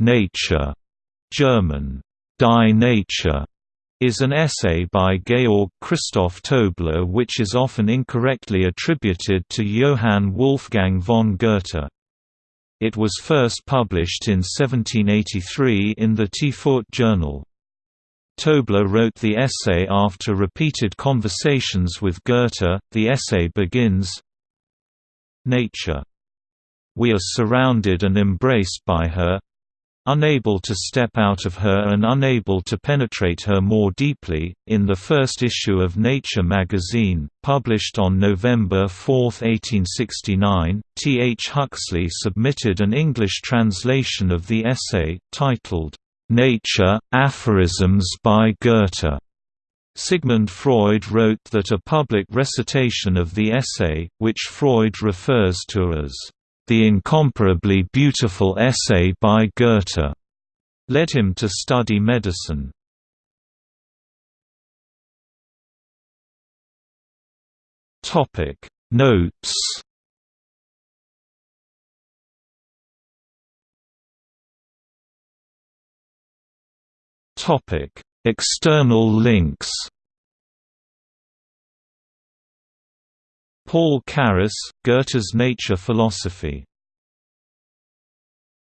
Nature, German, Die Natur, is an essay by Georg Christoph Tobler which is often incorrectly attributed to Johann Wolfgang von Goethe. It was first published in 1783 in the Tiefurt Journal. Tobler wrote the essay after repeated conversations with Goethe. The essay begins Nature. We are surrounded and embraced by her, unable to step out of her and unable to penetrate her more deeply. In the first issue of Nature magazine, published on November 4, 1869, T. H. Huxley submitted an English translation of the essay, titled, Nature, Aphorisms by Goethe. Sigmund Freud wrote that a public recitation of the essay, which Freud refers to as the incomparably beautiful essay by Goethe, led him to study medicine. Notes. External links Paul Carus, Goethe's Nature Philosophy